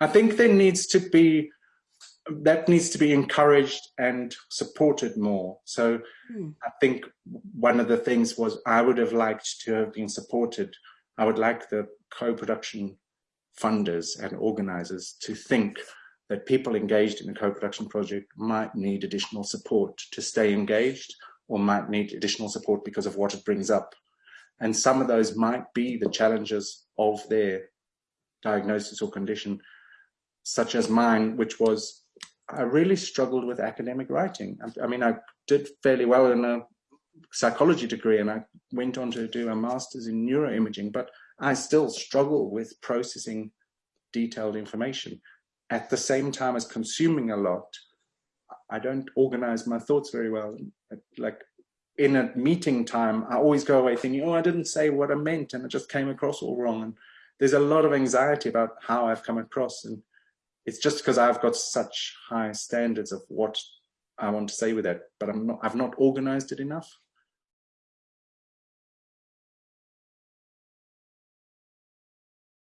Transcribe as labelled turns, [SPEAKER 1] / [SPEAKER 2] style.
[SPEAKER 1] I think there needs to be that needs to be encouraged and supported more. So hmm. I think one of the things was I would have liked to have been supported. I would like the co-production funders and organizers to think that people engaged in a co-production project might need additional support to stay engaged or might need additional support because of what it brings up. And some of those might be the challenges of their diagnosis or condition, such as mine, which was I really struggled with academic writing. I, I mean, I did fairly well in a psychology degree and I went on to do a master's in neuroimaging, but I still struggle with processing detailed information. At the same time as consuming a lot, I don't organize my thoughts very well. Like in a meeting time, I always go away thinking, oh, I didn't say what I meant and it just came across all wrong. And there's a lot of anxiety about how I've come across. And it's just because I've got such high standards of what I want to say with that, but I'm not, I've not organized it enough.